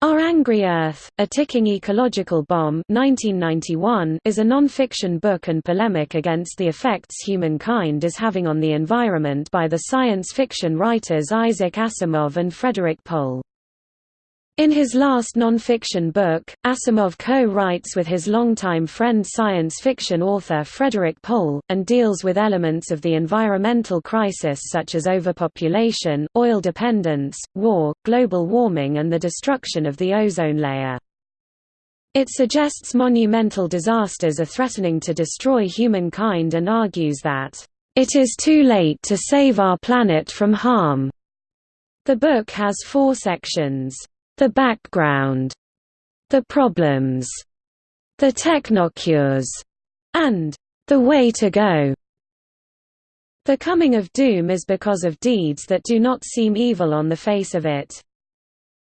Our Angry Earth, A Ticking Ecological Bomb 1991 is a non-fiction book and polemic against the effects humankind is having on the environment by the science fiction writers Isaac Asimov and Frederik Pohl. In his last non-fiction book, Asimov co-writes with his longtime friend science fiction author Frederik Pohl, and deals with elements of the environmental crisis such as overpopulation, oil dependence, war, global warming and the destruction of the ozone layer. It suggests monumental disasters are threatening to destroy humankind and argues that, "...it is too late to save our planet from harm." The book has four sections. The background, the problems, the technocures, and the way to go. The coming of doom is because of deeds that do not seem evil on the face of it.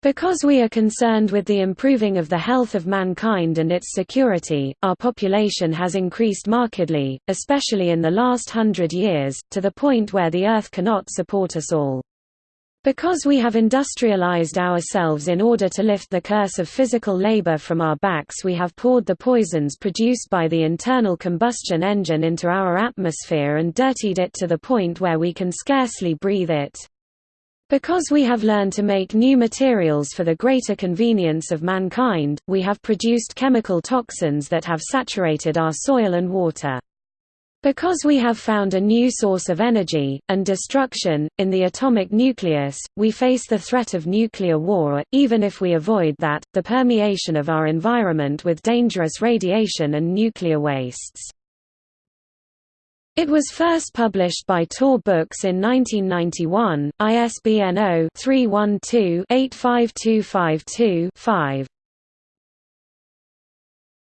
Because we are concerned with the improving of the health of mankind and its security, our population has increased markedly, especially in the last hundred years, to the point where the Earth cannot support us all. Because we have industrialized ourselves in order to lift the curse of physical labor from our backs we have poured the poisons produced by the internal combustion engine into our atmosphere and dirtied it to the point where we can scarcely breathe it. Because we have learned to make new materials for the greater convenience of mankind, we have produced chemical toxins that have saturated our soil and water. Because we have found a new source of energy, and destruction, in the atomic nucleus, we face the threat of nuclear war, even if we avoid that, the permeation of our environment with dangerous radiation and nuclear wastes. It was first published by Tor Books in 1991, ISBN 0-312-85252-5.